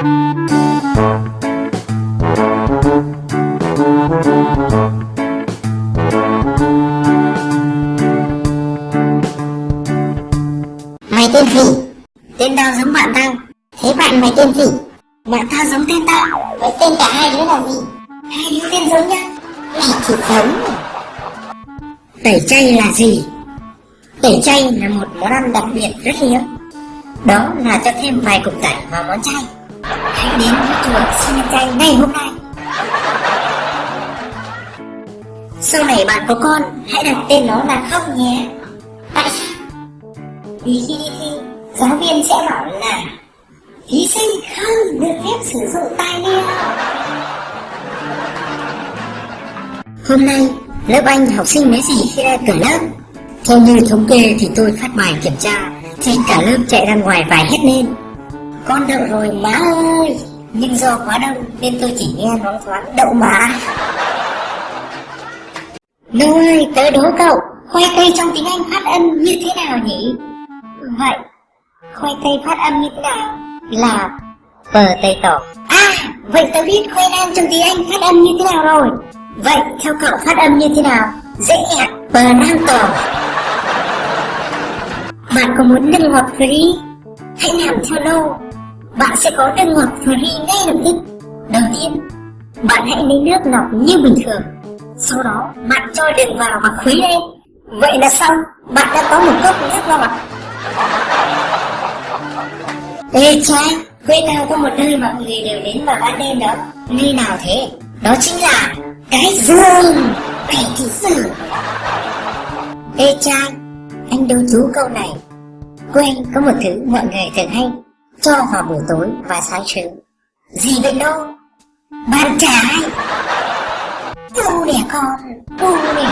Mày tên gì? Tên tao giống bạn tao Thế bạn mày tên gì? Bạn tao giống tên tao Vậy tên cả hai đứa là gì? Hai đứa tên giống nhau Mày chỉ giống Tẩy chay là gì? Tẩy chay là một món ăn đặc biệt rất hiếm Đó là cho thêm vài cục tẩy vào món chay Hãy đến với chùa xin ăn chay ngay hôm nay. Sau này bạn có con, Hãy đặt tên nó là Khóc nhé. Tại sao? Vì khi đi thi, Giáo viên sẽ bảo là, Thí sinh không được phép sử dụng tai nghe Hôm nay, lớp anh học sinh mấy gì khi ra cửa lớp. Theo như thống kê thì tôi phát bài kiểm tra, trên cả lớp chạy ra ngoài vài hết lên. Con đậu rồi, má ơi. Nhưng do quá đông, nên tôi chỉ nghe nói thoáng, đậu má Nô ơi tớ đố cậu, Khoai tây trong tiếng Anh phát âm như thế nào nhỉ? Vậy, khoai tây phát âm như thế nào? Là bờ tây tổ à vậy tớ biết khoai lang trong tiếng anh phát âm như thế nào rồi. Vậy, theo cậu phát âm như thế nào? Dễ ẹt bờ nam tổ bạn có muốn nâng ngọt free hãy làm theo nô bạn sẽ có nước ngọt free ngay lập tức. Đầu tiên bạn hãy lấy nước lọc như bình thường. Sau đó bạn cho đường vào và khuấy lên. Vậy là xong bạn đã có một cốc nước ngọt Ê cha, quê tao có một nơi mọi người đều đến vào ban đêm đó. Nơi nào thế? Đó chính là cái giường Cái thì giường Ê cha, anh đố chú câu này. Quê anh có một thứ mọi người thường hay. Cho vào buổi tối và sáng sớm. Gì vậy đâu? Bàn trái U đẻ con, u đẻ.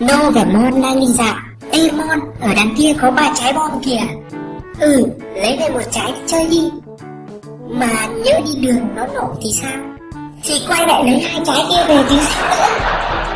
Nô và Mon đang đi dạo? Ê Mon, ở đằng kia có ba trái bom kìa. Ừ, lấy về một trái đi chơi đi. Mà nhớ đi đường nó nổ thì sao? Thì quay lại lấy hai trái kia về chứ sao? nữa